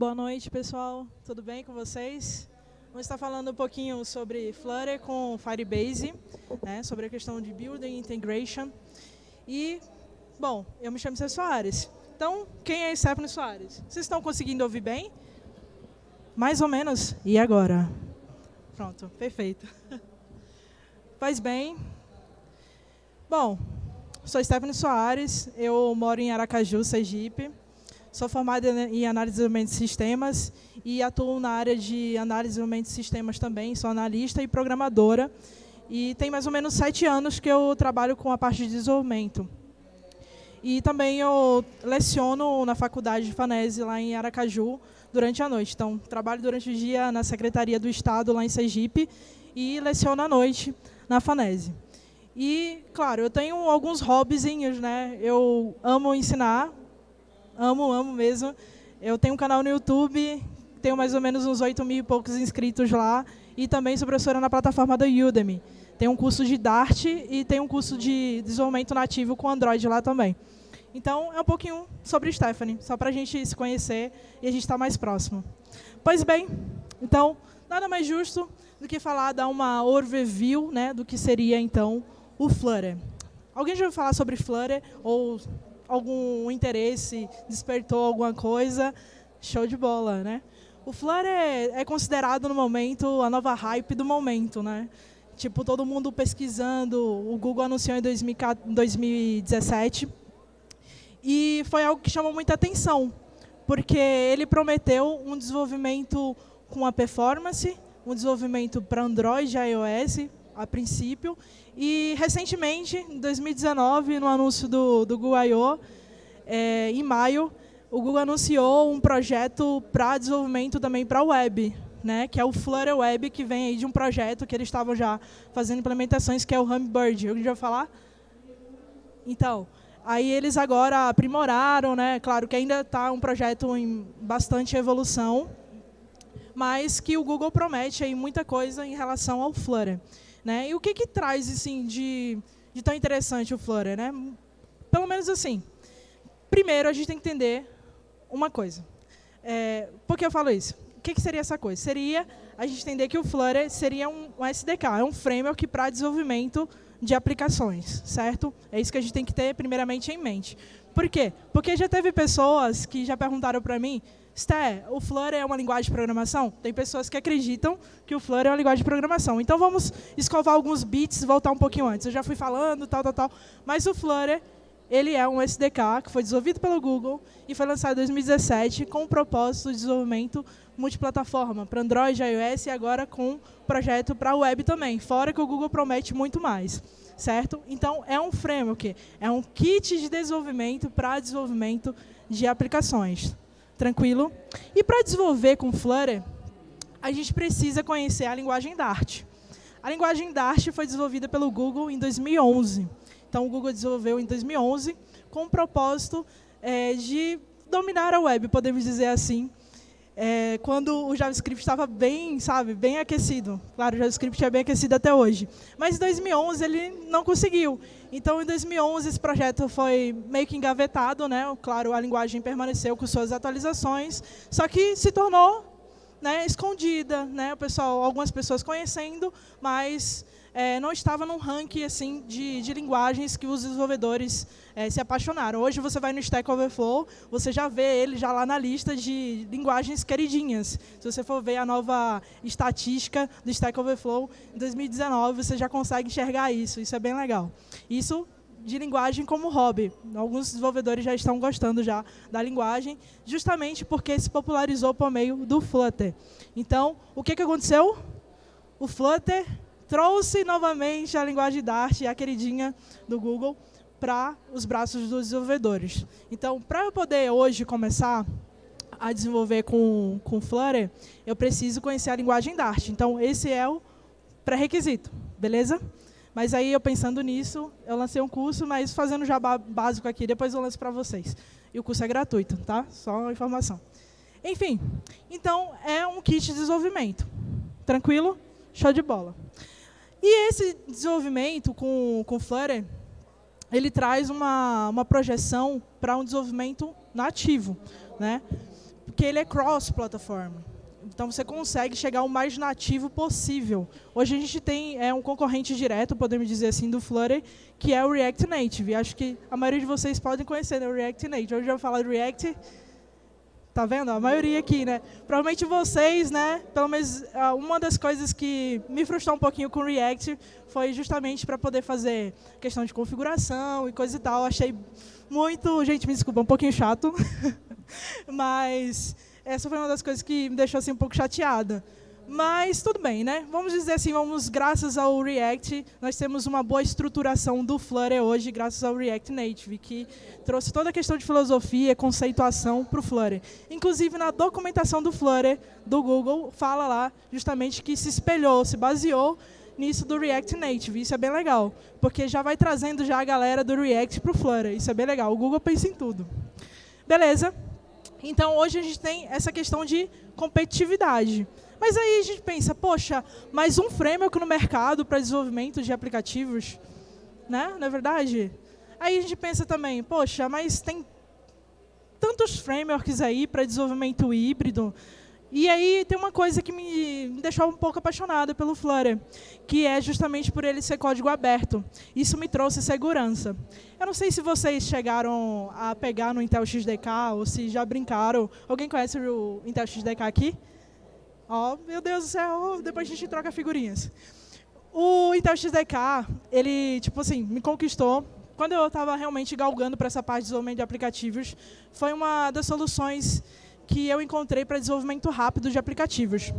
Boa noite, pessoal. Tudo bem com vocês? Vamos estar falando um pouquinho sobre Flutter com Firebase, né, sobre a questão de Building Integration. E, bom, eu me chamo César Soares. Então, quem é Stephanie Soares? Vocês estão conseguindo ouvir bem? Mais ou menos. E agora? Pronto, perfeito. Faz bem. Bom, sou Stephanie Soares, eu moro em Aracaju, Sergipe. Sou formada em análise e desenvolvimento de sistemas e atuo na área de análise e desenvolvimento de sistemas também. Sou analista e programadora. E tem mais ou menos sete anos que eu trabalho com a parte de desenvolvimento. E também eu leciono na faculdade de Fanese, lá em Aracaju, durante a noite. Então, trabalho durante o dia na Secretaria do Estado, lá em Sergipe, e leciono à noite na Fanese. E, claro, eu tenho alguns hobbyzinhos, né? Eu amo ensinar, amo, amo mesmo. Eu tenho um canal no YouTube, tenho mais ou menos uns 8 mil e poucos inscritos lá, e também sou professora na plataforma da Udemy. Tem um curso de Dart e tem um curso de desenvolvimento nativo com Android lá também. Então, é um pouquinho sobre Stephanie, só para a gente se conhecer e a gente estar tá mais próximo. Pois bem, então, nada mais justo do que falar, dar uma overview né, do que seria, então, o Flutter. Alguém já ouviu falar sobre Flutter ou algum interesse, despertou alguma coisa? Show de bola, né? O Flutter é, é considerado, no momento, a nova hype do momento, né? Tipo, todo mundo pesquisando, o Google anunciou em 2017, e foi algo que chamou muita atenção, porque ele prometeu um desenvolvimento com a performance, um desenvolvimento para Android e iOS, a princípio. E, recentemente, em 2019, no anúncio do, do Google I.O., é, em maio, o Google anunciou um projeto para desenvolvimento também para a web, né, que é o Flutter Web, que vem aí de um projeto que eles estavam já fazendo implementações, que é o Hummingbird. Alguém já falar? Então, aí eles agora aprimoraram, né, claro que ainda está um projeto em bastante evolução, mas que o Google promete aí muita coisa em relação ao Flutter. Né? E o que, que traz assim, de, de tão interessante o Flutter? Né? Pelo menos assim, primeiro a gente tem que entender uma coisa. É, por que eu falo isso? O que, que seria essa coisa? Seria a gente entender que o Flutter seria um, um SDK, é um framework para desenvolvimento de aplicações, certo? É isso que a gente tem que ter primeiramente em mente. Por quê? Porque já teve pessoas que já perguntaram para mim, Sté, o Flutter é uma linguagem de programação? Tem pessoas que acreditam que o Flutter é uma linguagem de programação. Então vamos escovar alguns bits, voltar um pouquinho antes. Eu já fui falando, tal, tal, tal. Mas o Flutter, ele é um SDK que foi desenvolvido pelo Google e foi lançado em 2017 com o propósito de desenvolvimento multiplataforma para Android, iOS e agora com projeto para web também, fora que o Google promete muito mais. Certo? Então, é um framework, é um kit de desenvolvimento para desenvolvimento de aplicações. Tranquilo? E para desenvolver com Flutter, a gente precisa conhecer a linguagem Dart. A linguagem Dart foi desenvolvida pelo Google em 2011. Então, o Google desenvolveu em 2011 com o propósito é, de dominar a web, podemos dizer assim, é, quando o JavaScript estava bem, sabe, bem aquecido. Claro, o JavaScript é bem aquecido até hoje. Mas em 2011 ele não conseguiu. Então, em 2011, esse projeto foi meio que engavetado. Né? Claro, a linguagem permaneceu com suas atualizações, só que se tornou né, escondida. Né? O pessoal, algumas pessoas conhecendo, mas é, não estava num ranking assim, de, de linguagens que os desenvolvedores é, se apaixonaram. Hoje você vai no Stack Overflow, você já vê ele já lá na lista de linguagens queridinhas. Se você for ver a nova estatística do Stack Overflow, em 2019 você já consegue enxergar isso. Isso é bem legal. Isso de linguagem como hobby. Alguns desenvolvedores já estão gostando já da linguagem, justamente porque se popularizou por meio do Flutter. Então, o que, que aconteceu? O Flutter trouxe novamente a linguagem Dart, a queridinha do Google, para os braços dos desenvolvedores. Então, para eu poder hoje começar a desenvolver com, com Flutter, eu preciso conhecer a linguagem Dart. Então, esse é o pré-requisito, beleza? Mas aí, eu pensando nisso, eu lancei um curso, mas fazendo jabá básico aqui, depois eu lanço para vocês. E o curso é gratuito, tá? Só uma informação. Enfim, então, é um kit de desenvolvimento. Tranquilo? Show de bola. E esse desenvolvimento com, com Flutter, ele traz uma, uma projeção para um desenvolvimento nativo. Né? porque ele é cross-plataforma. Então você consegue chegar o mais nativo possível. Hoje a gente tem é, um concorrente direto, podemos dizer assim, do Flutter, que é o React Native. Acho que a maioria de vocês podem conhecer né, o React Native. Hoje eu do React, Tá vendo? A maioria aqui, né? Provavelmente vocês, né? Pelo menos uma das coisas que me frustrou um pouquinho com o React foi justamente para poder fazer questão de configuração e coisa e tal. Achei muito, gente, me desculpa, um pouquinho chato. Mas essa foi uma das coisas que me deixou assim um pouco chateada. Mas tudo bem, né? Vamos dizer assim, vamos graças ao React, nós temos uma boa estruturação do Flutter hoje, graças ao React Native, que trouxe toda a questão de filosofia, conceituação para o Flutter. Inclusive, na documentação do Flutter, do Google, fala lá justamente que se espelhou, se baseou nisso do React Native. Isso é bem legal, porque já vai trazendo já a galera do React para o Flutter. Isso é bem legal. O Google pensa em tudo. Beleza? Então, hoje a gente tem essa questão de competitividade. Mas aí a gente pensa, poxa, mais um framework no mercado para desenvolvimento de aplicativos, né? Não é verdade? Aí a gente pensa também, poxa, mas tem tantos frameworks aí para desenvolvimento híbrido. E aí tem uma coisa que me deixou um pouco apaixonada pelo Flutter, que é justamente por ele ser código aberto. Isso me trouxe segurança. Eu não sei se vocês chegaram a pegar no Intel XDK ou se já brincaram. Alguém conhece o Intel XDK aqui? Ó, oh, meu Deus do céu, depois a gente troca figurinhas. O Intel XDK, ele, tipo assim, me conquistou. Quando eu estava realmente galgando para essa parte de desenvolvimento de aplicativos, foi uma das soluções que eu encontrei para desenvolvimento rápido de aplicativos.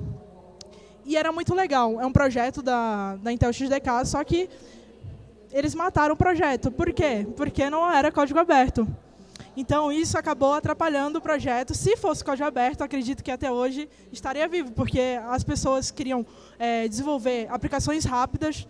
E era muito legal. É um projeto da, da Intel XDK, só que eles mataram o projeto. Por quê? Porque não era código aberto. Então, isso acabou atrapalhando o projeto. Se fosse código aberto, acredito que até hoje estaria vivo, porque as pessoas queriam é, desenvolver aplicações rápidas,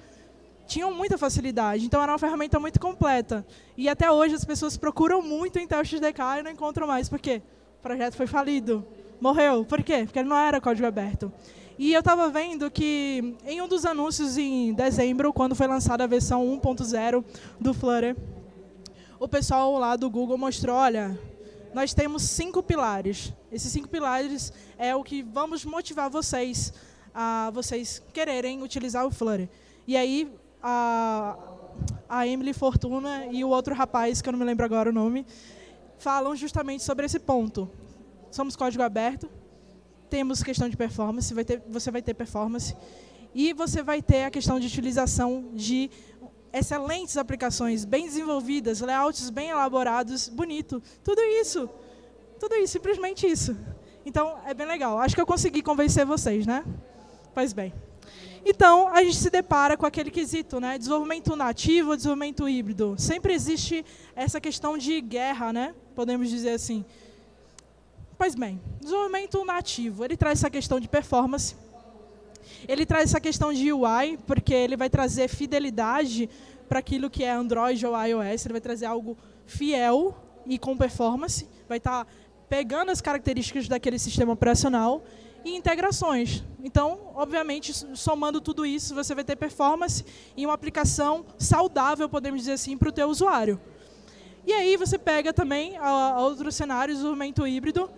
tinham muita facilidade. Então, era uma ferramenta muito completa. E até hoje, as pessoas procuram muito em Intel XDK e não encontram mais. Por quê? O projeto foi falido. Morreu. Por quê? Porque ele não era código aberto. E eu estava vendo que, em um dos anúncios em dezembro, quando foi lançada a versão 1.0 do Flutter, o pessoal lá do Google mostrou, olha, nós temos cinco pilares. Esses cinco pilares é o que vamos motivar vocês a vocês quererem utilizar o Flutter. E aí, a, a Emily Fortuna e o outro rapaz, que eu não me lembro agora o nome, falam justamente sobre esse ponto. Somos código aberto, temos questão de performance, vai ter, você vai ter performance, e você vai ter a questão de utilização de excelentes aplicações, bem desenvolvidas, layouts bem elaborados, bonito. Tudo isso. Tudo isso, simplesmente isso. Então, é bem legal. Acho que eu consegui convencer vocês, né? Pois bem. Então, a gente se depara com aquele quesito, né? Desenvolvimento nativo, desenvolvimento híbrido. Sempre existe essa questão de guerra, né? Podemos dizer assim. Pois bem, desenvolvimento nativo, ele traz essa questão de performance, ele traz essa questão de UI, porque ele vai trazer fidelidade para aquilo que é Android ou iOS, ele vai trazer algo fiel e com performance, vai estar tá pegando as características daquele sistema operacional e integrações. Então, obviamente, somando tudo isso, você vai ter performance e uma aplicação saudável, podemos dizer assim, para o teu usuário. E aí você pega também a, a outros cenários, desenvolvimento híbrido,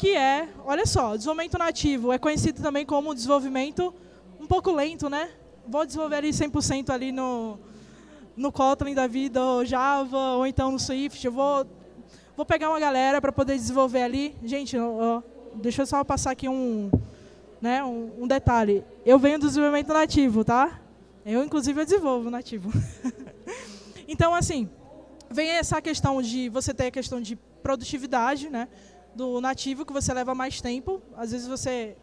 que é, olha só, desenvolvimento nativo é conhecido também como desenvolvimento um pouco lento, né? Vou desenvolver ali 100% ali no, no Kotlin da vida, ou Java, ou então no Swift. Eu vou, vou pegar uma galera para poder desenvolver ali. Gente, ó, deixa eu só passar aqui um, né, um, um, detalhe. Eu venho do desenvolvimento nativo, tá? Eu, inclusive, eu desenvolvo nativo. então, assim, vem essa questão de você ter a questão de produtividade, né? Do nativo que você leva mais tempo. Às vezes você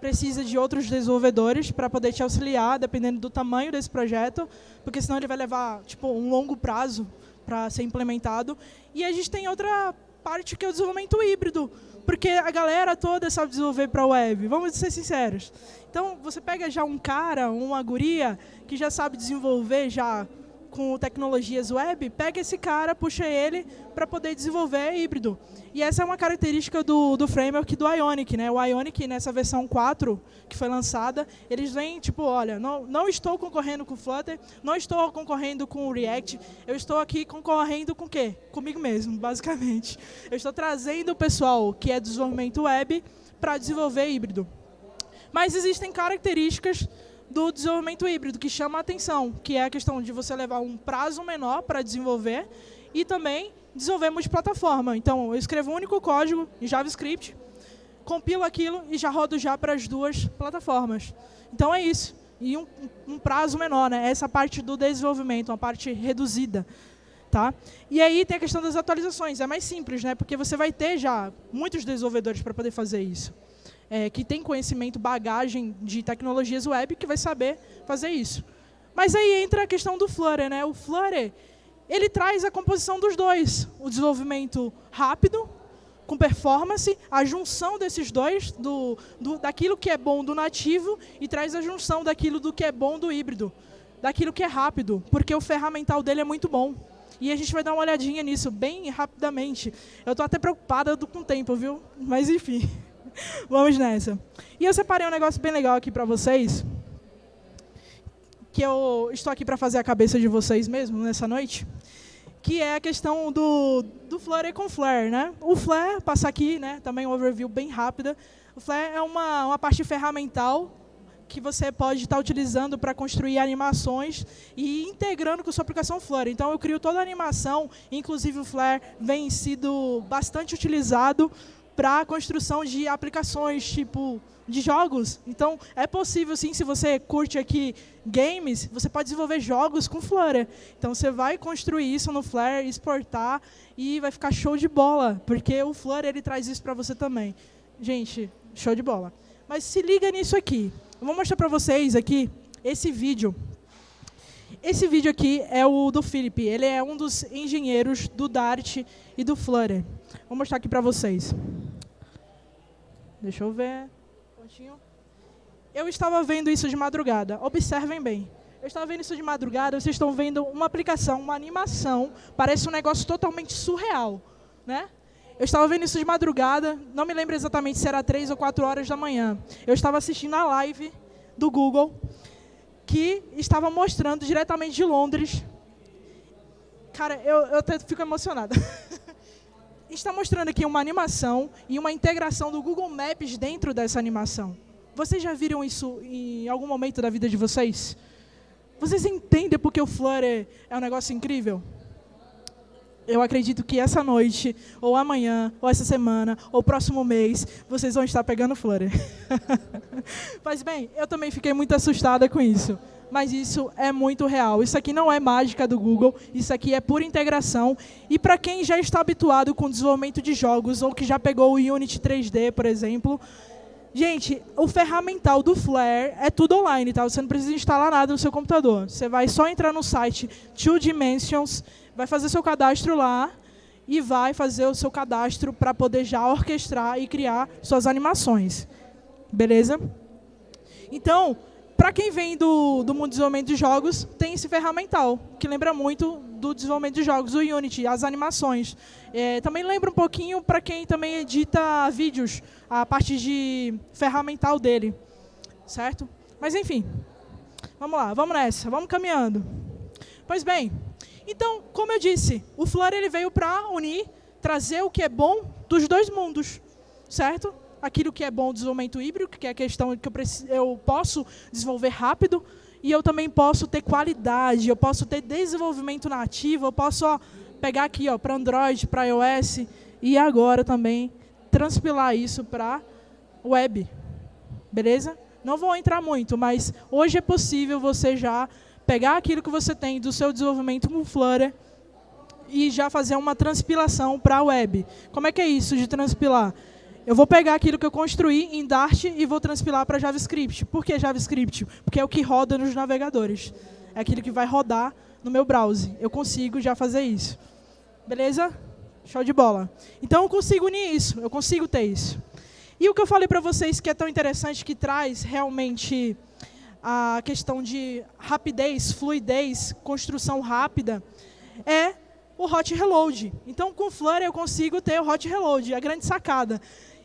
precisa de outros desenvolvedores para poder te auxiliar, dependendo do tamanho desse projeto, porque senão ele vai levar tipo um longo prazo para ser implementado. E a gente tem outra parte que é o desenvolvimento híbrido, porque a galera toda sabe desenvolver para web, vamos ser sinceros. Então, você pega já um cara, uma guria, que já sabe desenvolver já com tecnologias web, pega esse cara, puxa ele para poder desenvolver híbrido. E essa é uma característica do, do framework do Ionic. Né? O Ionic, nessa versão 4 que foi lançada, eles vêm tipo, olha, não, não estou concorrendo com Flutter, não estou concorrendo com o React, eu estou aqui concorrendo com o quê? Comigo mesmo, basicamente. Eu estou trazendo o pessoal que é desenvolvimento web para desenvolver híbrido. Mas existem características do desenvolvimento híbrido que chama a atenção, que é a questão de você levar um prazo menor para desenvolver e também desenvolver multiplataforma. Então, eu escrevo um único código em JavaScript, compilo aquilo e já rodo já para as duas plataformas. Então, é isso. E um, um prazo menor, né? Essa parte do desenvolvimento, uma parte reduzida. Tá? E aí tem a questão das atualizações. É mais simples, né? porque você vai ter já muitos desenvolvedores para poder fazer isso é, que tem conhecimento, bagagem de tecnologias web, que vai saber fazer isso. Mas aí entra a questão do Flutter. Né? O Flutter ele traz a composição dos dois. O desenvolvimento rápido, com performance, a junção desses dois, do, do, daquilo que é bom do nativo, e traz a junção daquilo do que é bom do híbrido, daquilo que é rápido, porque o ferramental dele é muito bom. E a gente vai dar uma olhadinha nisso bem rapidamente. Eu estou até preocupada com o tempo, viu? Mas enfim. Vamos nessa. E eu separei um negócio bem legal aqui para vocês, que eu estou aqui para fazer a cabeça de vocês mesmo nessa noite, que é a questão do, do Flutter com Flare. Né? O Flare, passar aqui, né, também um overview bem rápida. O Flare é uma, uma parte ferramental que você pode estar utilizando para construir animações e integrando com sua aplicação Flutter. Então, eu crio toda a animação, inclusive o Flare vem sido bastante utilizado para a construção de aplicações, tipo, de jogos. Então, é possível, sim, se você curte aqui games, você pode desenvolver jogos com Flutter. Então, você vai construir isso no Flutter, exportar, e vai ficar show de bola, porque o Flutter ele traz isso para você também. Gente, show de bola. Mas se liga nisso aqui. Eu vou mostrar para vocês aqui esse vídeo. Esse vídeo aqui é o do Felipe. Ele é um dos engenheiros do Dart e do Flutter. Vou mostrar aqui para vocês. Deixa eu ver. Pontinho. Eu estava vendo isso de madrugada. Observem bem. Eu estava vendo isso de madrugada, vocês estão vendo uma aplicação, uma animação, parece um negócio totalmente surreal. Né? Eu estava vendo isso de madrugada, não me lembro exatamente se era 3 ou 4 horas da manhã. Eu estava assistindo a live do Google, que estava mostrando diretamente de Londres. Cara, eu, eu até fico emocionada. está mostrando aqui uma animação e uma integração do Google Maps dentro dessa animação. Vocês já viram isso em algum momento da vida de vocês? Vocês entendem porque o Flutter é um negócio incrível? Eu acredito que essa noite, ou amanhã, ou essa semana, ou próximo mês, vocês vão estar pegando Flutter. Mas bem, eu também fiquei muito assustada com isso mas isso é muito real. Isso aqui não é mágica do Google, isso aqui é pura integração. E para quem já está habituado com o desenvolvimento de jogos, ou que já pegou o Unity 3D, por exemplo, gente, o ferramental do Flare é tudo online, tá? Você não precisa instalar nada no seu computador. Você vai só entrar no site Two Dimensions, vai fazer seu cadastro lá, e vai fazer o seu cadastro para poder já orquestrar e criar suas animações. Beleza? Então, para quem vem do, do mundo de desenvolvimento de jogos, tem esse ferramental, que lembra muito do desenvolvimento de jogos, o Unity, as animações. É, também lembra um pouquinho para quem também edita vídeos, a parte de ferramental dele. Certo? Mas enfim, vamos lá, vamos nessa, vamos caminhando. Pois bem, então, como eu disse, o Flutter ele veio para unir, trazer o que é bom dos dois mundos, certo? Aquilo que é bom desenvolvimento híbrido, que é a questão que eu, preciso, eu posso desenvolver rápido, e eu também posso ter qualidade, eu posso ter desenvolvimento nativo, eu posso ó, pegar aqui para Android, para iOS, e agora também transpilar isso para web. Beleza? Não vou entrar muito, mas hoje é possível você já pegar aquilo que você tem do seu desenvolvimento com Flutter e já fazer uma transpilação para a web. Como é que é isso de transpilar? Eu vou pegar aquilo que eu construí em Dart e vou transpilar para JavaScript. Por que JavaScript? Porque é o que roda nos navegadores. É aquilo que vai rodar no meu browser. Eu consigo já fazer isso. Beleza? Show de bola. Então, eu consigo unir isso. Eu consigo ter isso. E o que eu falei para vocês que é tão interessante, que traz realmente a questão de rapidez, fluidez, construção rápida, é o hot reload. Então, com Flutter eu consigo ter o hot reload, a grande sacada.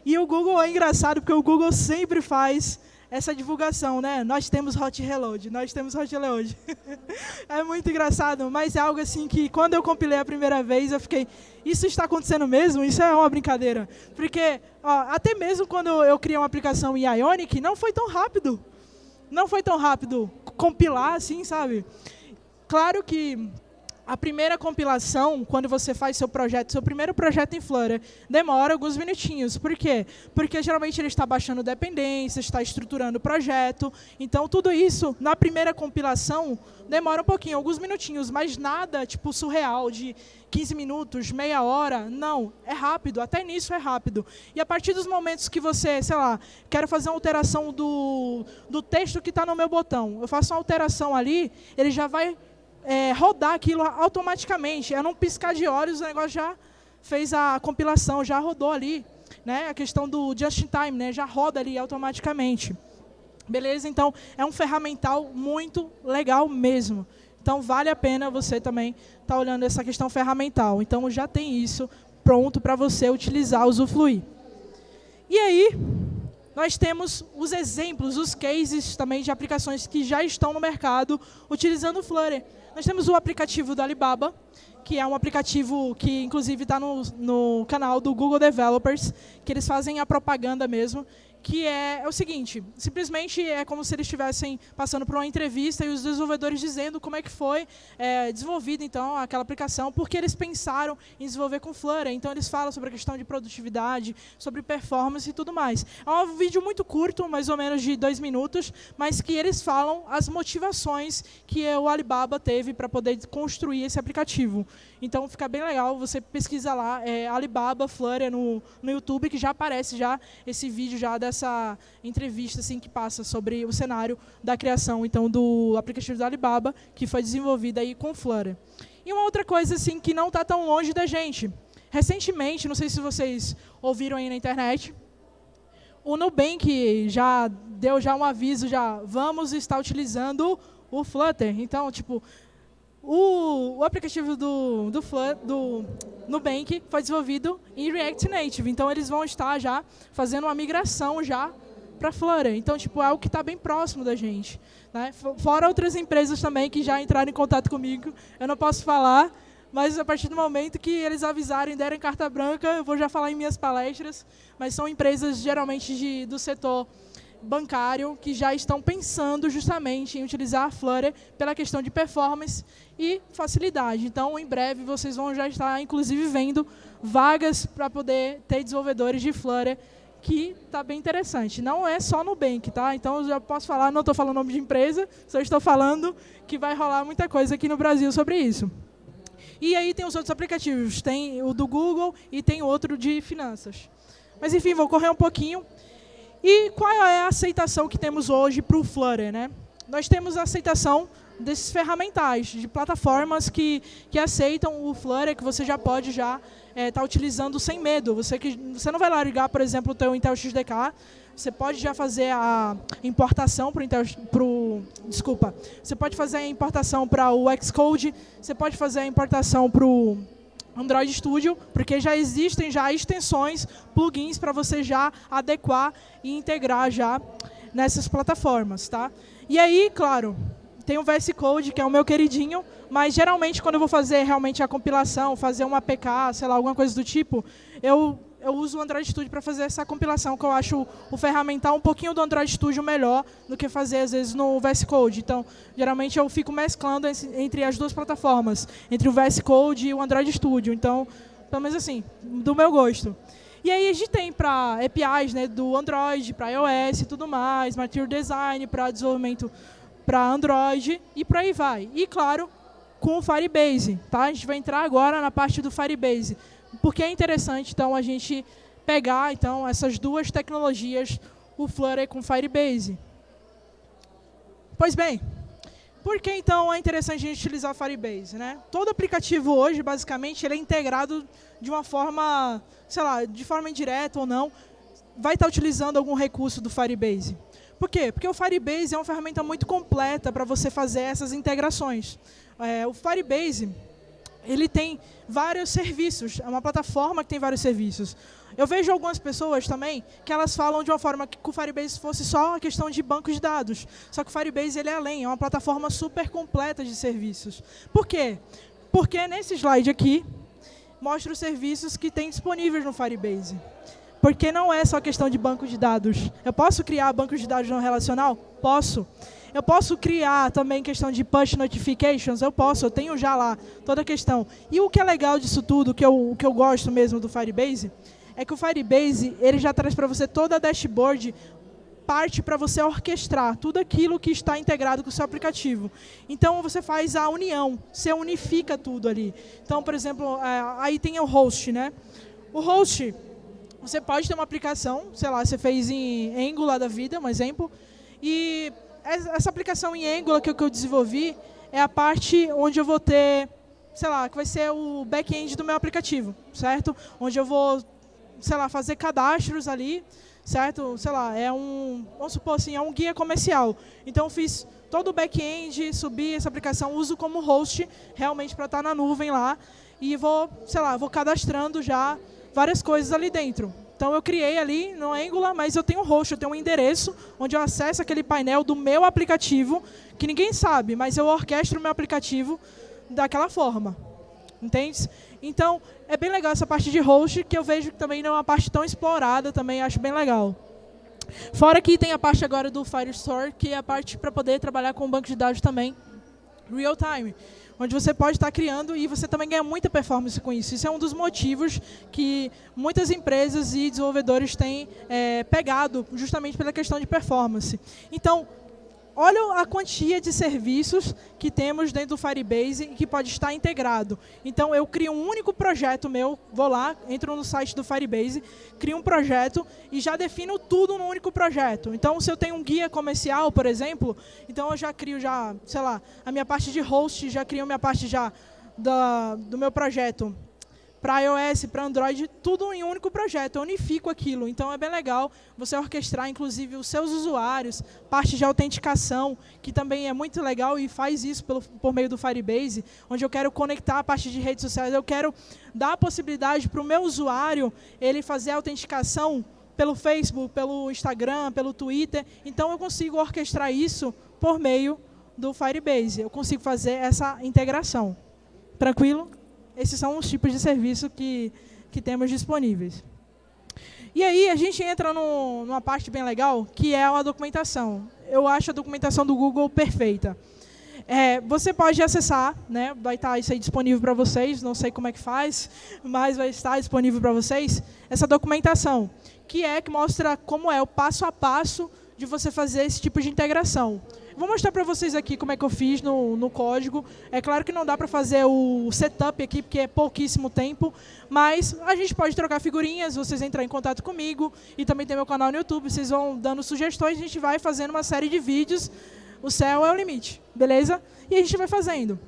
E o Google é engraçado, porque o Google sempre faz essa divulgação, né? Nós temos hot reload, nós temos hot reload. é muito engraçado, mas é algo assim que quando eu compilei a primeira vez, eu fiquei, isso está acontecendo mesmo? Isso é uma brincadeira. Porque ó, até mesmo quando eu criei uma aplicação em Ionic, não foi tão rápido. Não foi tão rápido compilar assim, sabe? Claro que a primeira compilação, quando você faz seu projeto, seu primeiro projeto em Flutter, demora alguns minutinhos. Por quê? Porque geralmente ele está baixando dependências, está estruturando o projeto. Então, tudo isso, na primeira compilação, demora um pouquinho, alguns minutinhos, mas nada tipo surreal, de 15 minutos, meia hora. Não, é rápido, até nisso é rápido. E a partir dos momentos que você, sei lá, quero fazer uma alteração do, do texto que está no meu botão, eu faço uma alteração ali, ele já vai é, rodar aquilo automaticamente. Era um piscar de olhos, o negócio já fez a compilação, já rodou ali. Né? A questão do just in time, né? já roda ali automaticamente. Beleza? Então, é um ferramental muito legal mesmo. Então, vale a pena você também estar tá olhando essa questão ferramental. Então, já tem isso pronto para você utilizar, usufruir. E aí, nós temos os exemplos, os cases também de aplicações que já estão no mercado utilizando o Flutter. Nós temos o aplicativo do Alibaba, que é um aplicativo que, inclusive, está no, no canal do Google Developers, que eles fazem a propaganda mesmo que é, é, o seguinte, simplesmente é como se eles estivessem passando por uma entrevista e os desenvolvedores dizendo como é que foi é, desenvolvida então aquela aplicação, porque eles pensaram em desenvolver com Flutter. Então eles falam sobre a questão de produtividade, sobre performance e tudo mais. É um vídeo muito curto, mais ou menos de dois minutos, mas que eles falam as motivações que o Alibaba teve para poder construir esse aplicativo. Então fica bem legal, você pesquisa lá, é, Alibaba Flutter no, no YouTube, que já aparece já esse vídeo já dessa entrevista assim, que passa sobre o cenário da criação então do aplicativo da Alibaba, que foi desenvolvido aí com Flutter. E uma outra coisa assim que não está tão longe da gente. Recentemente, não sei se vocês ouviram aí na internet, o Nubank já deu já um aviso, já vamos estar utilizando o Flutter. Então, tipo, o, o aplicativo do, do, do Nubank foi desenvolvido em React Native, então eles vão estar já fazendo uma migração já para Flutter. Então, tipo, é algo que está bem próximo da gente. Né? Fora outras empresas também que já entraram em contato comigo, eu não posso falar, mas a partir do momento que eles avisarem, derem carta branca, eu vou já falar em minhas palestras, mas são empresas geralmente de, do setor bancário que já estão pensando justamente em utilizar a Flutter pela questão de performance e facilidade. Então, em breve, vocês vão já estar, inclusive, vendo vagas para poder ter desenvolvedores de Flutter, que está bem interessante. Não é só no Bank, tá? Então, eu já posso falar, não estou falando nome de empresa, só estou falando que vai rolar muita coisa aqui no Brasil sobre isso. E aí tem os outros aplicativos, tem o do Google e tem outro de finanças. Mas, enfim, vou correr um pouquinho. E qual é a aceitação que temos hoje para o Flutter? Né? Nós temos a aceitação desses ferramentais, de plataformas que, que aceitam o Flutter, que você já pode já estar é, tá utilizando sem medo. Você, que, você não vai lá ligar, por exemplo, o teu Intel XDK, você pode já fazer a importação para o Intel, pro, desculpa, você pode fazer a importação para o Xcode, você pode fazer a importação para o Android Studio, porque já existem já extensões, plugins para você já adequar e integrar já nessas plataformas, tá? E aí, claro, tem o VS Code, que é o meu queridinho, mas geralmente quando eu vou fazer realmente a compilação, fazer uma APK, sei lá, alguma coisa do tipo, eu eu uso o Android Studio para fazer essa compilação, que eu acho o ferramental um pouquinho do Android Studio melhor do que fazer, às vezes, no VS Code. Então, geralmente, eu fico mesclando entre as duas plataformas, entre o VS Code e o Android Studio. Então, pelo menos assim, do meu gosto. E aí a gente tem para APIs né, do Android, para iOS e tudo mais, Material Design para desenvolvimento para Android e por aí vai. E, claro, com o Firebase. Tá? A gente vai entrar agora na parte do Firebase porque é interessante então a gente pegar então essas duas tecnologias, o Flutter com Firebase. Pois bem, por que então é interessante a gente utilizar Firebase? Né? Todo aplicativo hoje, basicamente, ele é integrado de uma forma, sei lá, de forma indireta ou não, vai estar utilizando algum recurso do Firebase. Por quê? Porque o Firebase é uma ferramenta muito completa para você fazer essas integrações. É, o Firebase ele tem vários serviços, é uma plataforma que tem vários serviços. Eu vejo algumas pessoas também que elas falam de uma forma que o Firebase fosse só uma questão de bancos de dados. Só que o Firebase ele é além, é uma plataforma super completa de serviços. Por quê? Porque nesse slide aqui, mostra os serviços que tem disponíveis no Firebase. Porque não é só questão de banco de dados. Eu posso criar bancos de dados não relacional? Posso. Eu posso criar também questão de push notifications? Eu posso, eu tenho já lá toda a questão. E o que é legal disso tudo, que eu, o que eu gosto mesmo do Firebase, é que o Firebase ele já traz para você toda a dashboard parte para você orquestrar tudo aquilo que está integrado com o seu aplicativo. Então, você faz a união, você unifica tudo ali. Então, por exemplo, é, aí tem o host, né? O host, você pode ter uma aplicação, sei lá, você fez em Angular da vida, um exemplo, e essa aplicação em Angular que eu desenvolvi é a parte onde eu vou ter, sei lá, que vai ser o back-end do meu aplicativo, certo? Onde eu vou, sei lá, fazer cadastros ali, certo? Sei lá, é um, vamos supor assim, é um guia comercial. Então, eu fiz todo o back-end, subi essa aplicação, uso como host, realmente para estar na nuvem lá, e vou, sei lá, vou cadastrando já várias coisas ali dentro. Então eu criei ali no Angular, mas eu tenho um host, eu tenho um endereço onde eu acesso aquele painel do meu aplicativo, que ninguém sabe, mas eu orquestro o meu aplicativo daquela forma. Entende? Então, é bem legal essa parte de host, que eu vejo que também não é uma parte tão explorada, também acho bem legal. Fora que tem a parte agora do Firestore, que é a parte para poder trabalhar com banco de dados também, real time onde você pode estar criando e você também ganha muita performance com isso. Isso é um dos motivos que muitas empresas e desenvolvedores têm é, pegado justamente pela questão de performance. Então, olha a quantia de serviços que temos dentro do Firebase e que pode estar integrado. Então, eu crio um único projeto meu, vou lá, entro no site do Firebase, crio um projeto e já defino tudo no único projeto. Então, se eu tenho um guia comercial, por exemplo, então eu já crio, já, sei lá, a minha parte de host, já crio a minha parte já da, do meu projeto para iOS, para Android, tudo em um único projeto, eu unifico aquilo. Então é bem legal você orquestrar, inclusive, os seus usuários, parte de autenticação, que também é muito legal e faz isso pelo, por meio do Firebase, onde eu quero conectar a parte de redes sociais, eu quero dar a possibilidade para o meu usuário ele fazer a autenticação pelo Facebook, pelo Instagram, pelo Twitter. Então eu consigo orquestrar isso por meio do Firebase. Eu consigo fazer essa integração. Tranquilo? Esses são os tipos de serviço que, que temos disponíveis. E aí a gente entra no, numa parte bem legal, que é a documentação. Eu acho a documentação do Google perfeita. É, você pode acessar, né, vai estar isso aí disponível para vocês, não sei como é que faz, mas vai estar disponível para vocês, essa documentação, que é que mostra como é o passo a passo de você fazer esse tipo de integração. Vou mostrar para vocês aqui como é que eu fiz no, no código. É claro que não dá para fazer o setup aqui, porque é pouquíssimo tempo, mas a gente pode trocar figurinhas, vocês entrar em contato comigo, e também tem meu canal no YouTube, vocês vão dando sugestões, a gente vai fazendo uma série de vídeos, o céu é o limite, beleza? E a gente vai fazendo.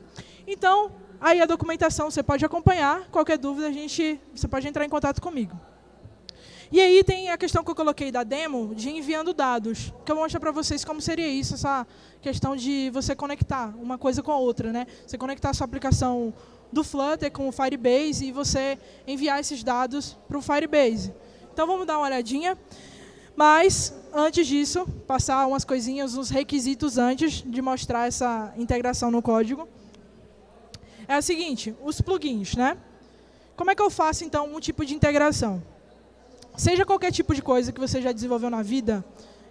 Então, aí a documentação você pode acompanhar, qualquer dúvida a gente, você pode entrar em contato comigo. E aí tem a questão que eu coloquei da demo de enviando dados, que eu vou mostrar para vocês como seria isso, essa questão de você conectar uma coisa com a outra. Né? Você conectar a sua aplicação do Flutter com o Firebase e você enviar esses dados para o Firebase. Então vamos dar uma olhadinha. Mas, antes disso, passar umas coisinhas, uns requisitos antes de mostrar essa integração no código. É o seguinte, os plugins. Né? Como é que eu faço, então, um tipo de integração? Seja qualquer tipo de coisa que você já desenvolveu na vida,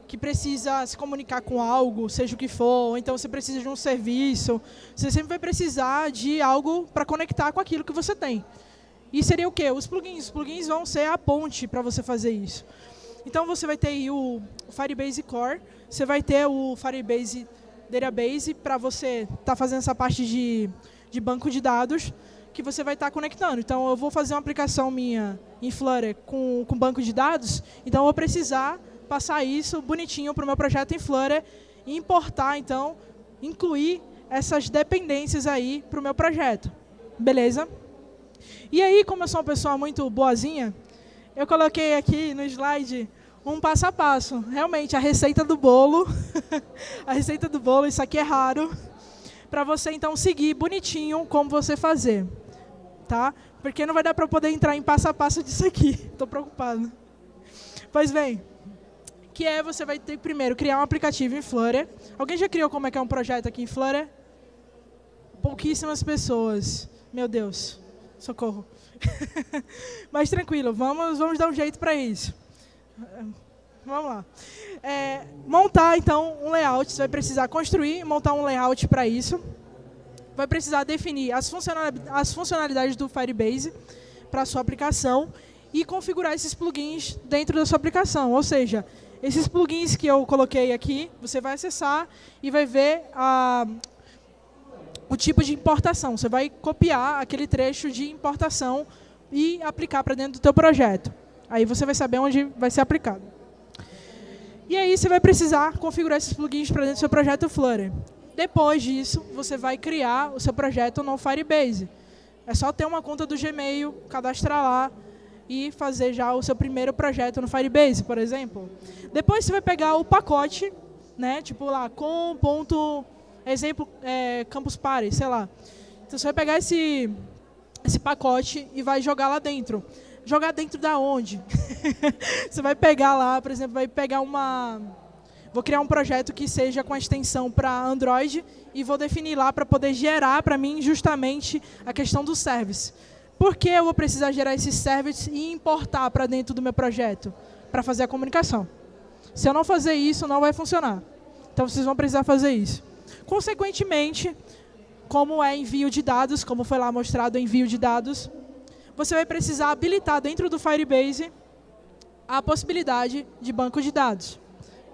que precisa se comunicar com algo, seja o que for, ou então você precisa de um serviço, você sempre vai precisar de algo para conectar com aquilo que você tem. E seria o quê? Os plugins. Os plugins vão ser a ponte para você fazer isso. Então você vai ter o Firebase Core, você vai ter o Firebase Database para você estar tá fazendo essa parte de, de banco de dados que você vai estar conectando. Então, eu vou fazer uma aplicação minha em Flutter com, com banco de dados, então eu vou precisar passar isso bonitinho para o meu projeto em Flutter e importar, então, incluir essas dependências aí para o meu projeto. Beleza? E aí, como eu sou uma pessoa muito boazinha, eu coloquei aqui no slide um passo a passo. Realmente, a receita do bolo, a receita do bolo, isso aqui é raro, para você então seguir bonitinho como você fazer, tá? Porque não vai dar para poder entrar em passo a passo disso aqui. Estou preocupado. Pois bem, que é você vai ter que primeiro criar um aplicativo em Flutter. Alguém já criou como é que é um projeto aqui em Flutter? Pouquíssimas pessoas. Meu Deus, socorro. Mas tranquilo, vamos, vamos dar um jeito para isso. Vamos lá. É, montar, então, um layout. Você vai precisar construir e montar um layout para isso. Vai precisar definir as, funcionalidades do Firebase para sua aplicação e configurar esses plugins dentro da sua aplicação. Ou seja, esses plugins que eu coloquei aqui, você vai acessar e vai ver a, o tipo de importação. Você vai copiar aquele trecho de importação e aplicar para dentro do teu projeto. Aí você vai saber onde vai ser aplicado. E aí você vai precisar configurar esses plugins para dentro do seu projeto Flutter. Depois disso, você vai criar o seu projeto no Firebase. É só ter uma conta do Gmail, cadastrar lá e fazer já o seu primeiro projeto no Firebase, por exemplo. Depois você vai pegar o pacote, né, tipo lá, com ponto, exemplo, é, Campus Party, sei lá. Então você vai pegar esse, esse pacote e vai jogar lá dentro jogar dentro da onde? você vai pegar lá, por exemplo, vai pegar uma... Vou criar um projeto que seja com a extensão para Android e vou definir lá para poder gerar para mim justamente a questão do service. Por que eu vou precisar gerar esse service e importar para dentro do meu projeto? Para fazer a comunicação. Se eu não fazer isso, não vai funcionar. Então, vocês vão precisar fazer isso. Consequentemente, como é envio de dados, como foi lá mostrado envio de dados, você vai precisar habilitar dentro do Firebase a possibilidade de banco de dados.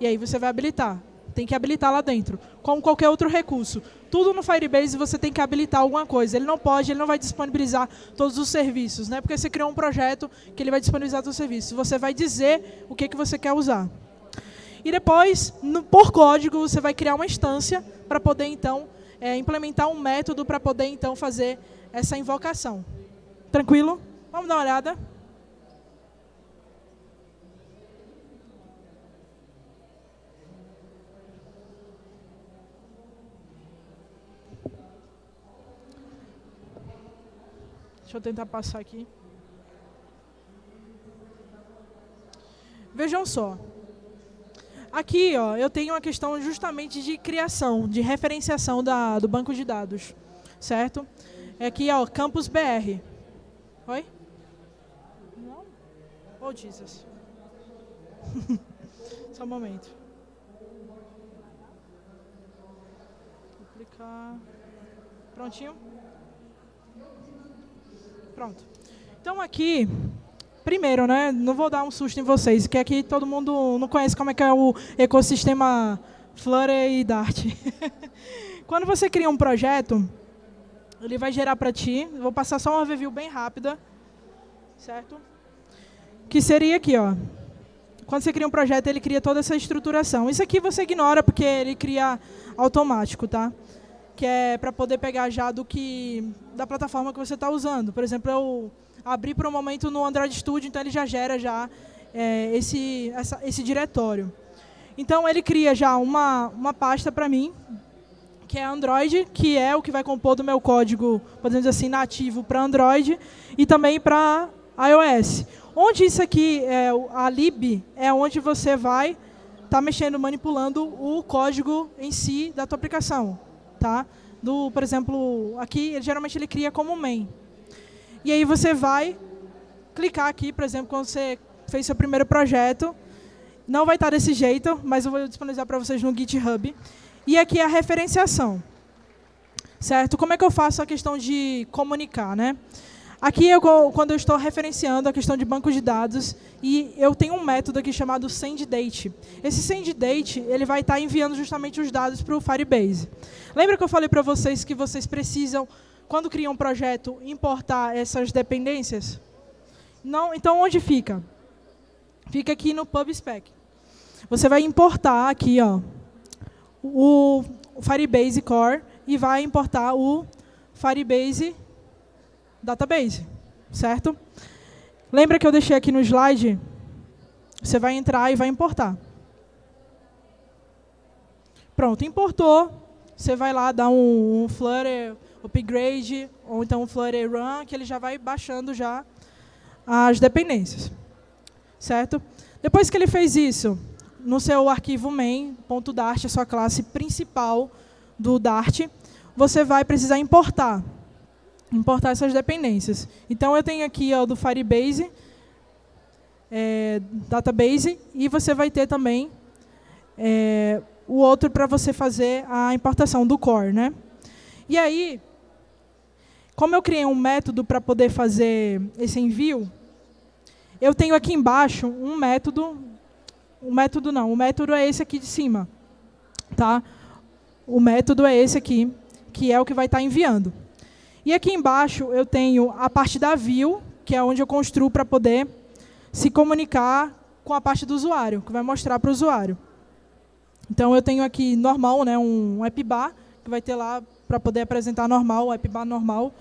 E aí você vai habilitar. Tem que habilitar lá dentro, como qualquer outro recurso. Tudo no Firebase você tem que habilitar alguma coisa. Ele não pode, ele não vai disponibilizar todos os serviços, né? porque você criou um projeto que ele vai disponibilizar todos os serviços. Você vai dizer o que, que você quer usar. E depois, no, por código, você vai criar uma instância para poder, então, é, implementar um método para poder, então, fazer essa invocação. Tranquilo? Vamos dar uma olhada. Deixa eu tentar passar aqui. Vejam só. Aqui, ó, eu tenho uma questão justamente de criação, de referenciação da, do banco de dados, certo? É aqui, ó, Campus BR. Oi? Não? Oh, Jesus. Só um momento. Duplicar. Prontinho? Pronto. Então aqui, primeiro, né, não vou dar um susto em vocês, que aqui todo mundo não conhece como é que é o ecossistema Flutter e Dart. Quando você cria um projeto, ele vai gerar para ti, vou passar só uma review bem rápida, certo? Que seria aqui, ó. Quando você cria um projeto, ele cria toda essa estruturação. Isso aqui você ignora porque ele cria automático, tá? Que é para poder pegar já do que da plataforma que você está usando. Por exemplo, eu abri por um momento no Android Studio, então ele já gera já é, esse, essa, esse diretório. Então ele cria já uma, uma pasta para mim, que é Android, que é o que vai compor do meu código, podemos dizer assim, nativo para Android e também para iOS. Onde isso aqui, é, a lib, é onde você vai estar tá mexendo, manipulando o código em si da tua aplicação. Tá? Do, por exemplo, aqui, geralmente ele cria como main. E aí você vai clicar aqui, por exemplo, quando você fez seu primeiro projeto, não vai estar desse jeito, mas eu vou disponibilizar para vocês no GitHub. E aqui é a referenciação. Certo? Como é que eu faço a questão de comunicar? Né? Aqui, eu, quando eu estou referenciando a questão de banco de dados, e eu tenho um método aqui chamado sendDate. Esse sendDate ele vai estar enviando justamente os dados para o Firebase. Lembra que eu falei para vocês que vocês precisam, quando criam um projeto, importar essas dependências? Não, então, onde fica? Fica aqui no PubSpec. Você vai importar aqui, ó, o Firebase Core e vai importar o Firebase Database, certo? Lembra que eu deixei aqui no slide Você vai entrar e vai importar. Pronto, importou. Você vai lá dar um, um Flutter upgrade ou então um Flutter run, que ele já vai baixando já as dependências. Certo? Depois que ele fez isso, no seu arquivo main.dart, a sua classe principal do Dart, você vai precisar importar. Importar essas dependências. Então, eu tenho aqui o do Firebase, é, database, e você vai ter também é, o outro para você fazer a importação do core. Né? E aí, como eu criei um método para poder fazer esse envio, eu tenho aqui embaixo um método, um método não, o método é esse aqui de cima. Tá? O método é esse aqui, que é o que vai estar enviando. E aqui embaixo eu tenho a parte da view, que é onde eu construo para poder se comunicar com a parte do usuário, que vai mostrar para o usuário. Então, eu tenho aqui normal, né, um app bar, que vai ter lá para poder apresentar normal, o app bar normal.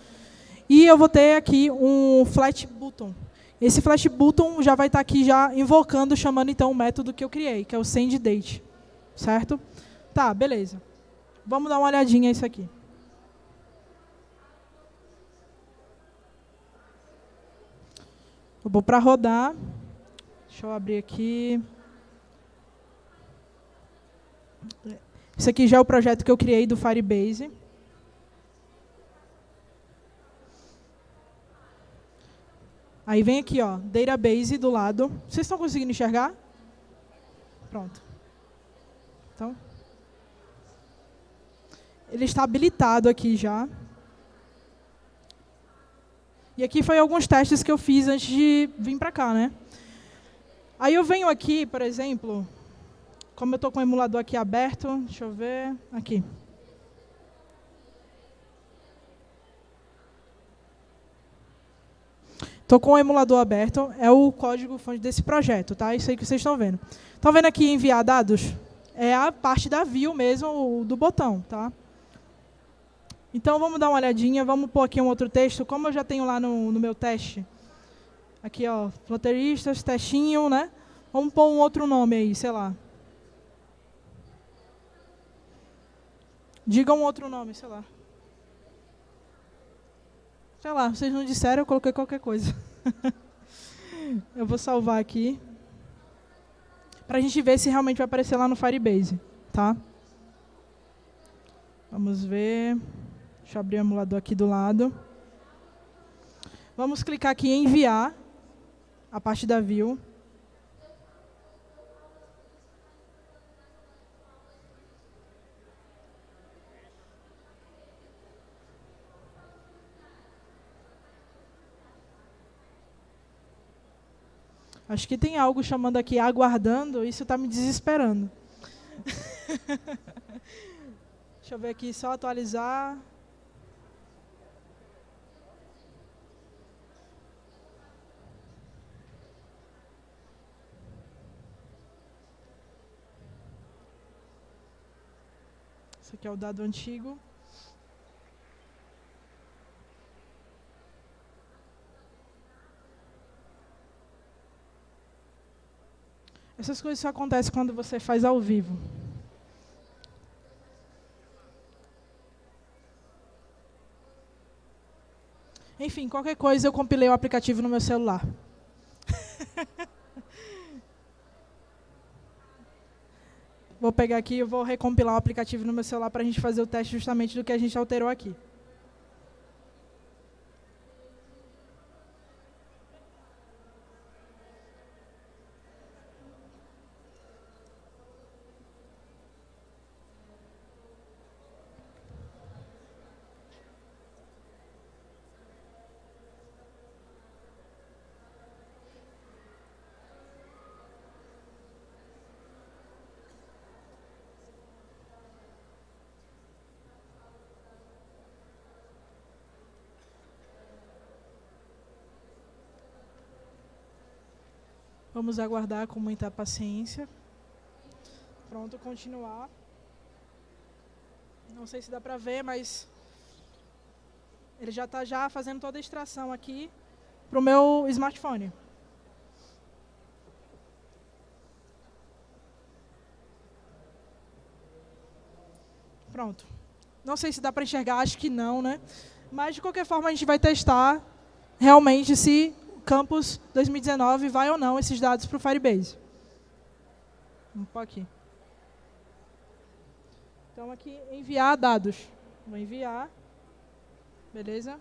E eu vou ter aqui um flat button. Esse flash button já vai estar aqui já invocando, chamando então o método que eu criei, que é o sendDate. Certo? Tá, beleza. Vamos dar uma olhadinha nisso aqui. Eu vou para rodar. Deixa eu abrir aqui. Esse aqui já é o projeto que eu criei do Firebase. Aí vem aqui, ó, database do lado. Vocês estão conseguindo enxergar? Pronto. Então, ele está habilitado aqui já. E aqui foi alguns testes que eu fiz antes de vir para cá, né? Aí eu venho aqui, por exemplo, como eu estou com o emulador aqui aberto, deixa eu ver, aqui. Estou com o emulador aberto, é o código fonte desse projeto, tá? Isso aí que vocês estão vendo. Estão vendo aqui enviar dados? É a parte da view mesmo, do botão, tá? Então, vamos dar uma olhadinha, vamos pôr aqui um outro texto, como eu já tenho lá no, no meu teste. Aqui, ó, flotteristas, testinho, né? Vamos pôr um outro nome aí, sei lá. Diga um outro nome, sei lá. Sei lá, vocês não disseram, eu coloquei qualquer coisa. eu vou salvar aqui. Para a gente ver se realmente vai aparecer lá no Firebase. Tá? Vamos ver. Deixa eu abrir o emulador aqui do lado. Vamos clicar aqui em enviar a parte da view. Acho que tem algo chamando aqui aguardando, isso está me desesperando. Deixa eu ver aqui, só atualizar. Esse aqui é o dado antigo. Essas coisas só acontecem quando você faz ao vivo. Enfim, qualquer coisa eu compilei o aplicativo no meu celular. Vou pegar aqui e vou recompilar o aplicativo no meu celular para a gente fazer o teste justamente do que a gente alterou aqui. Vamos aguardar com muita paciência. Pronto, continuar. Não sei se dá para ver, mas ele já está já fazendo toda a extração aqui para o meu smartphone. Pronto. Não sei se dá para enxergar, acho que não, né? Mas, de qualquer forma, a gente vai testar realmente se Campus 2019 vai ou não esses dados para o Firebase. Um pouquinho. Então, aqui, enviar dados. Vou enviar. Beleza?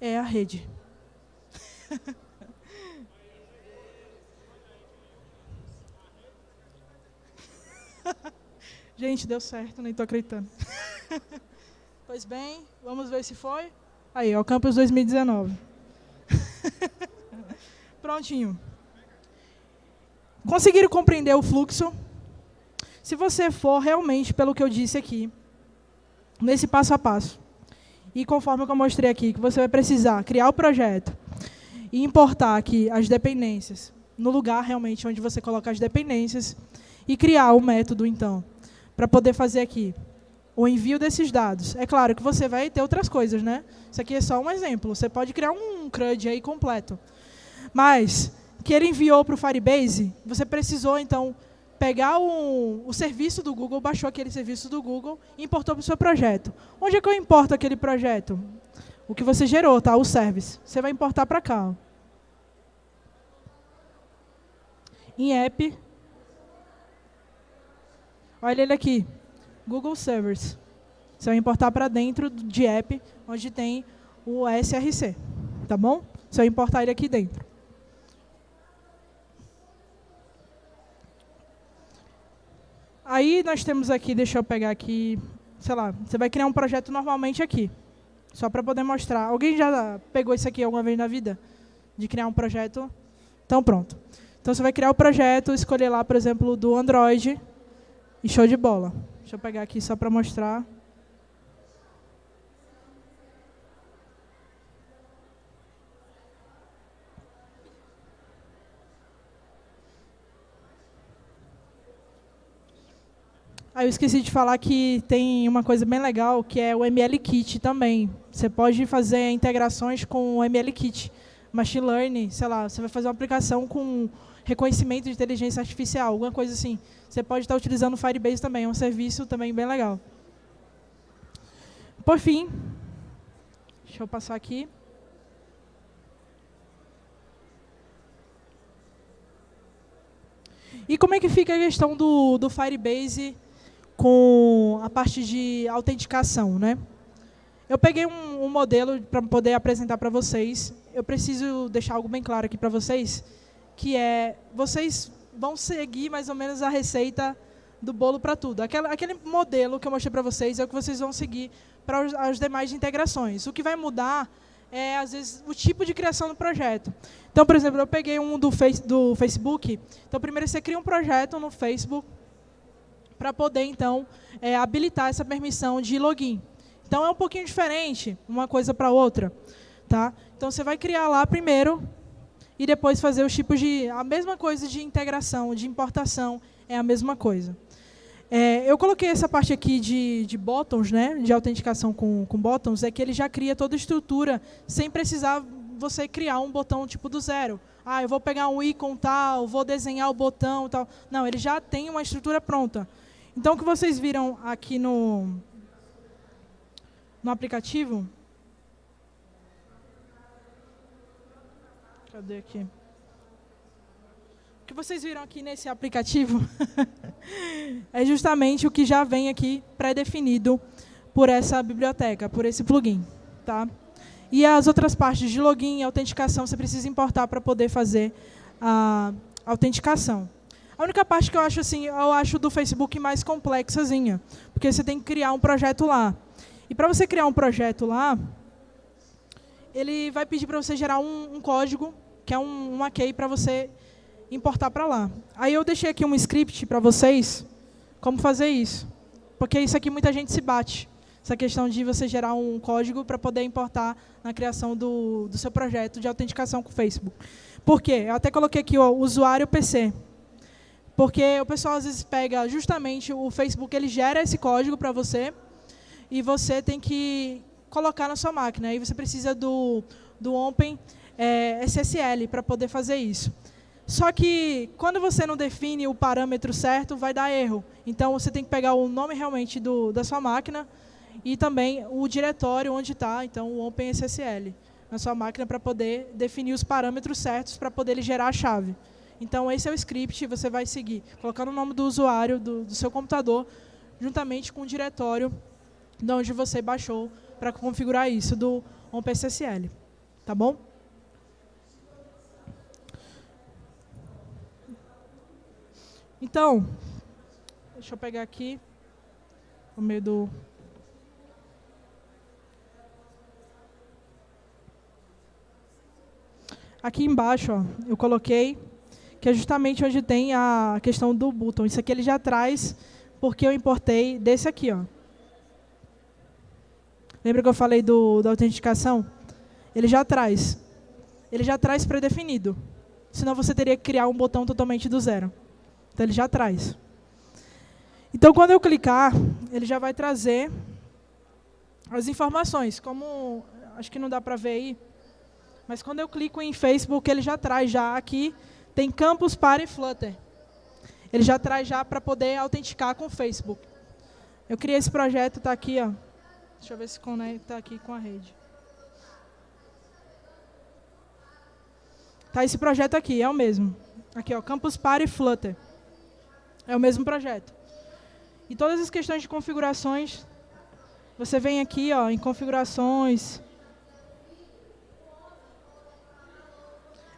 É a rede. Gente, deu certo, nem estou acreditando. pois bem, vamos ver se foi. Aí, ó, Campus 2019. Prontinho. Conseguiram compreender o fluxo? Se você for realmente pelo que eu disse aqui, nesse passo a passo, e conforme eu mostrei aqui, que você vai precisar criar o projeto e importar aqui as dependências no lugar realmente onde você coloca as dependências e criar o método, então, para poder fazer aqui o envio desses dados. É claro que você vai ter outras coisas, né? Isso aqui é só um exemplo. Você pode criar um CRUD aí completo. Mas, que ele enviou para o Firebase, você precisou, então, pegar o, o serviço do Google, baixou aquele serviço do Google e importou para o seu projeto. Onde é que eu importo aquele projeto? O que você gerou, tá? o service. Você vai importar para cá. Ó. Em app, Olha ele aqui, Google Servers. Você vai importar para dentro de app, onde tem o SRC, tá bom? Você vai importar ele aqui dentro. Aí nós temos aqui, deixa eu pegar aqui, sei lá, você vai criar um projeto normalmente aqui, só para poder mostrar. Alguém já pegou isso aqui alguma vez na vida? De criar um projeto? Então pronto. Então você vai criar o projeto, escolher lá, por exemplo, do Android, e show de bola. Deixa eu pegar aqui só para mostrar. Ah, eu esqueci de falar que tem uma coisa bem legal, que é o ML Kit também. Você pode fazer integrações com o ML Kit. Machine Learning, sei lá, você vai fazer uma aplicação com reconhecimento de inteligência artificial, alguma coisa assim. Você pode estar utilizando o Firebase também, é um serviço também bem legal. Por fim, deixa eu passar aqui. E como é que fica a questão do, do Firebase com a parte de autenticação? Né? Eu peguei um, um modelo para poder apresentar para vocês. Eu preciso deixar algo bem claro aqui para vocês que é, vocês vão seguir mais ou menos a receita do bolo para tudo. Aquela, aquele modelo que eu mostrei para vocês é o que vocês vão seguir para as demais integrações. O que vai mudar é, às vezes, o tipo de criação do projeto. Então, por exemplo, eu peguei um do, face, do Facebook. Então, primeiro você cria um projeto no Facebook para poder, então, é, habilitar essa permissão de login. Então, é um pouquinho diferente uma coisa para outra. Tá? Então, você vai criar lá primeiro e depois fazer os tipos de... A mesma coisa de integração, de importação, é a mesma coisa. É, eu coloquei essa parte aqui de, de botões, né, de autenticação com, com botões, é que ele já cria toda a estrutura sem precisar você criar um botão tipo do zero. Ah, eu vou pegar um ícone tal, vou desenhar o botão tal. Não, ele já tem uma estrutura pronta. Então, o que vocês viram aqui no, no aplicativo Cadê aqui? O que vocês viram aqui nesse aplicativo é justamente o que já vem aqui pré-definido por essa biblioteca, por esse plugin. Tá? E as outras partes de login e autenticação você precisa importar para poder fazer a autenticação. A única parte que eu acho assim, eu acho do Facebook mais complexazinha, porque você tem que criar um projeto lá. E para você criar um projeto lá, ele vai pedir para você gerar um, um código que é um, uma key para você importar para lá. Aí eu deixei aqui um script para vocês, como fazer isso. Porque isso aqui muita gente se bate. Essa questão de você gerar um código para poder importar na criação do, do seu projeto de autenticação com o Facebook. Por quê? Eu até coloquei aqui o usuário PC. Porque o pessoal às vezes pega justamente o Facebook, ele gera esse código para você, e você tem que colocar na sua máquina. Aí você precisa do, do Open é, SSL para poder fazer isso. Só que quando você não define o parâmetro certo, vai dar erro. Então você tem que pegar o nome realmente do, da sua máquina e também o diretório onde está, então o OpenSSL, na sua máquina para poder definir os parâmetros certos para poder ele gerar a chave. Então esse é o script, você vai seguir, colocando o nome do usuário do, do seu computador, juntamente com o diretório de onde você baixou para configurar isso do OpenSSL. Tá bom? Então, deixa eu pegar aqui no meio do... Aqui embaixo, ó, eu coloquei que é justamente onde tem a questão do button. Isso aqui ele já traz porque eu importei desse aqui, ó. Lembra que eu falei do, da autenticação? Ele já traz. Ele já traz pré-definido. Senão você teria que criar um botão totalmente do zero. Então, ele já traz. Então, quando eu clicar, ele já vai trazer as informações. Como, acho que não dá para ver aí, mas quando eu clico em Facebook, ele já traz já aqui, tem campus para e Flutter. Ele já traz já para poder autenticar com o Facebook. Eu criei esse projeto, está aqui, ó. Deixa eu ver se conecta aqui com a rede. Tá esse projeto aqui, é o mesmo. Aqui, ó, Campus Party Flutter. É o mesmo projeto. E todas as questões de configurações, você vem aqui ó, em configurações.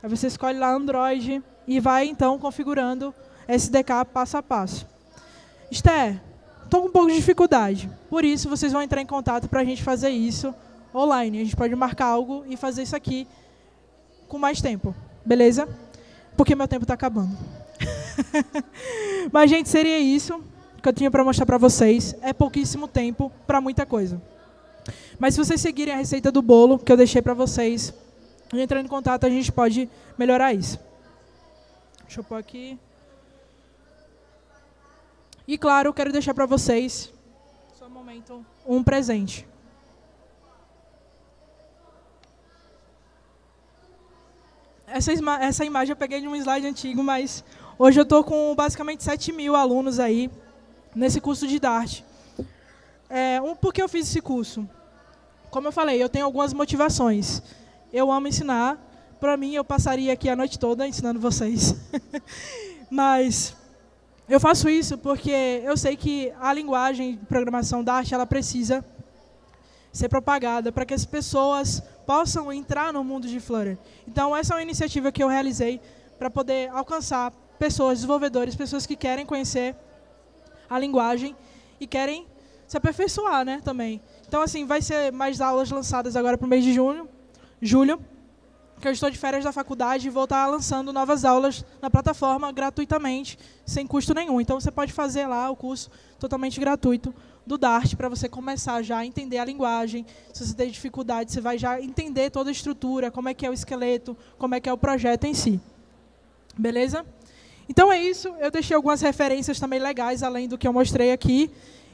Aí você escolhe lá Android e vai então configurando SDK passo a passo. Esther, estou com um pouco de dificuldade. Por isso, vocês vão entrar em contato para a gente fazer isso online. A gente pode marcar algo e fazer isso aqui com mais tempo. Beleza? Porque meu tempo está acabando. Mas, gente, seria isso que eu tinha para mostrar para vocês. É pouquíssimo tempo para muita coisa. Mas se vocês seguirem a receita do bolo que eu deixei para vocês, entrando em contato, a gente pode melhorar isso. Deixa eu pôr aqui. E, claro, quero deixar para vocês, só um momento, um presente. Essa, essa imagem eu peguei de um slide antigo, mas Hoje eu estou com basicamente 7 mil alunos aí nesse curso de Dart. É, um, por que eu fiz esse curso? Como eu falei, eu tenho algumas motivações. Eu amo ensinar. Para mim, eu passaria aqui a noite toda ensinando vocês. Mas eu faço isso porque eu sei que a linguagem de programação Dart ela precisa ser propagada para que as pessoas possam entrar no mundo de Flutter. Então, essa é uma iniciativa que eu realizei para poder alcançar pessoas, desenvolvedores, pessoas que querem conhecer a linguagem e querem se aperfeiçoar né, também. Então, assim, vai ser mais aulas lançadas agora para o mês de junho, julho, que eu estou de férias da faculdade e vou estar lançando novas aulas na plataforma gratuitamente, sem custo nenhum. Então, você pode fazer lá o curso totalmente gratuito do Dart para você começar já a entender a linguagem. Se você tem dificuldade, você vai já entender toda a estrutura, como é que é o esqueleto, como é que é o projeto em si. Beleza? Então é isso, eu deixei algumas referências também legais, além do que eu mostrei aqui.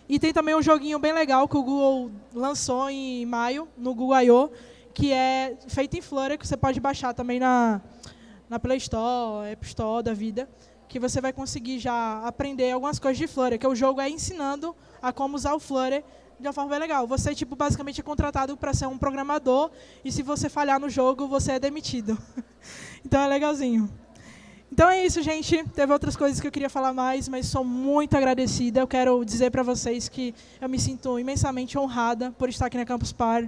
E tem também um joguinho bem legal que o Google lançou em maio, no Google I.O., que é feito em Flutter, que você pode baixar também na, na Play Store, App Store da vida, que você vai conseguir já aprender algumas coisas de Flutter, que o jogo é ensinando a como usar o Flutter de uma forma bem legal. Você, tipo, basicamente é contratado para ser um programador, e se você falhar no jogo, você é demitido. então é legalzinho. Então é isso, gente. Teve outras coisas que eu queria falar mais, mas sou muito agradecida. Eu quero dizer para vocês que eu me sinto imensamente honrada por estar aqui na Campus Par,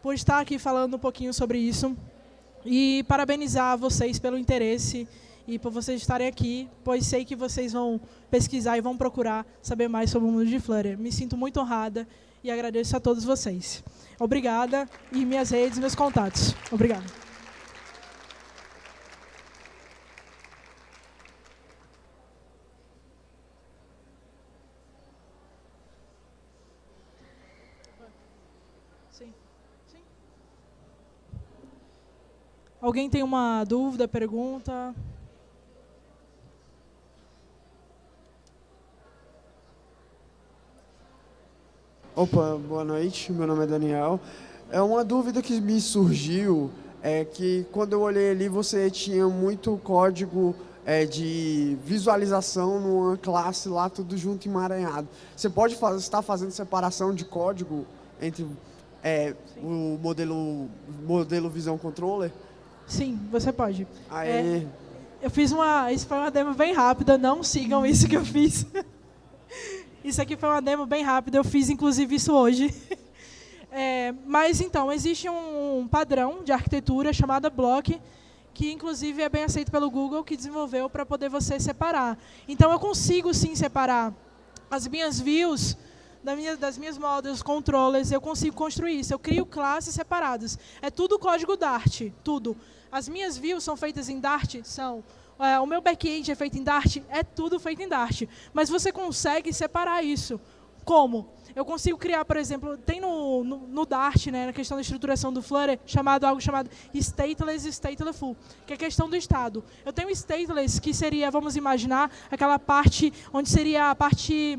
por estar aqui falando um pouquinho sobre isso. E parabenizar vocês pelo interesse e por vocês estarem aqui, pois sei que vocês vão pesquisar e vão procurar saber mais sobre o mundo de Flutter. Me sinto muito honrada e agradeço a todos vocês. Obrigada e minhas redes, meus contatos. Obrigada. Alguém tem uma dúvida, pergunta? Opa, boa noite. Meu nome é Daniel. É uma dúvida que me surgiu é que quando eu olhei ali você tinha muito código é, de visualização numa classe lá tudo junto emaranhado. Você pode fazer, estar fazendo separação de código entre é, o modelo modelo Visão Controller? Sim, você pode. Aí... É, eu fiz uma, isso foi uma demo bem rápida, não sigam isso que eu fiz. isso aqui foi uma demo bem rápida, eu fiz inclusive isso hoje. É, mas então, existe um padrão de arquitetura chamada Block, que inclusive é bem aceito pelo Google, que desenvolveu para poder você separar. Então eu consigo sim separar as minhas views das minhas, das minhas controllers, eu consigo construir isso. Eu crio classes separadas. É tudo código Dart, tudo. As minhas views são feitas em Dart? São. É, o meu back-end é feito em Dart? É tudo feito em Dart. Mas você consegue separar isso. Como? Eu consigo criar, por exemplo, tem no, no, no, Dart, né, na questão da estruturação do Flutter, chamado algo chamado stateless e statelessful, que é a questão do estado. Eu tenho stateless, que seria, vamos imaginar, aquela parte onde seria a parte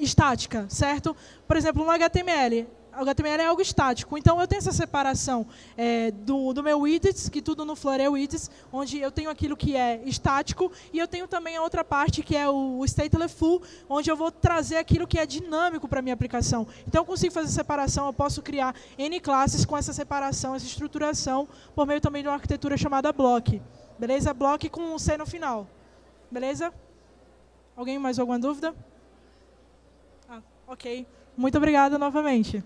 estática, certo? Por exemplo, no HTML, o HTML é algo estático. Então, eu tenho essa separação é, do, do meu widgets, que tudo no Flutter é widgets, onde eu tenho aquilo que é estático, e eu tenho também a outra parte, que é o stateless full, onde eu vou trazer aquilo que é dinâmico para a minha aplicação. Então, eu consigo fazer separação, eu posso criar N classes com essa separação, essa estruturação, por meio também de uma arquitetura chamada block. Beleza? Block com um C no final. Beleza? Alguém mais alguma dúvida? Ok. Muito obrigada novamente.